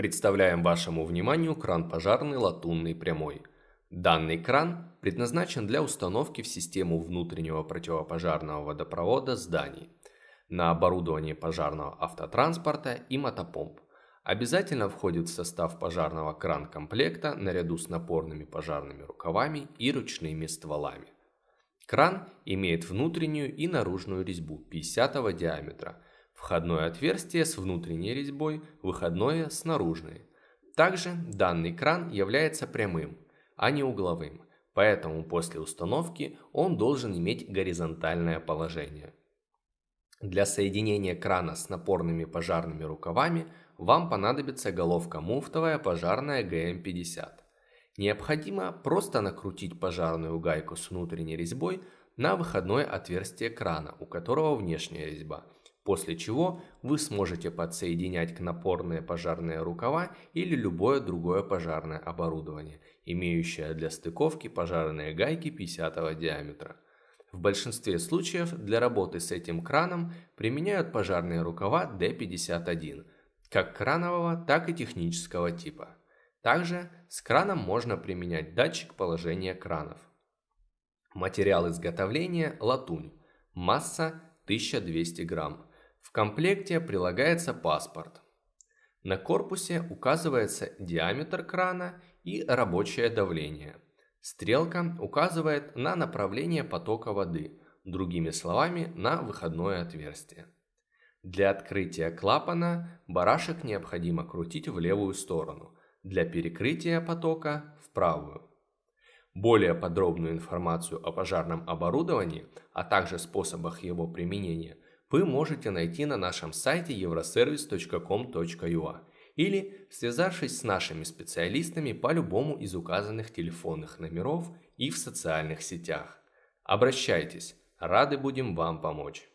Представляем вашему вниманию кран пожарный латунный прямой. Данный кран предназначен для установки в систему внутреннего противопожарного водопровода зданий на оборудование пожарного автотранспорта и мотопомп. Обязательно входит в состав пожарного кран-комплекта наряду с напорными пожарными рукавами и ручными стволами. Кран имеет внутреннюю и наружную резьбу 50 диаметра, входное отверстие с внутренней резьбой, выходное с наружной. Также данный кран является прямым, а не угловым, поэтому после установки он должен иметь горизонтальное положение. Для соединения крана с напорными пожарными рукавами вам понадобится головка муфтовая пожарная ГМ-50. Необходимо просто накрутить пожарную гайку с внутренней резьбой на выходное отверстие крана, у которого внешняя резьба, после чего вы сможете подсоединять к напорные пожарные рукава или любое другое пожарное оборудование, имеющее для стыковки пожарные гайки 50 диаметра. В большинстве случаев для работы с этим краном применяют пожарные рукава D51, как кранового, так и технического типа. Также с краном можно применять датчик положения кранов. Материал изготовления – латунь, масса 1200 грамм. В комплекте прилагается паспорт. На корпусе указывается диаметр крана и рабочее давление – Стрелка указывает на направление потока воды, другими словами, на выходное отверстие. Для открытия клапана барашек необходимо крутить в левую сторону, для перекрытия потока – в правую. Более подробную информацию о пожарном оборудовании, а также способах его применения вы можете найти на нашем сайте euroservice.com.ua или связавшись с нашими специалистами по любому из указанных телефонных номеров и в социальных сетях. Обращайтесь, рады будем вам помочь.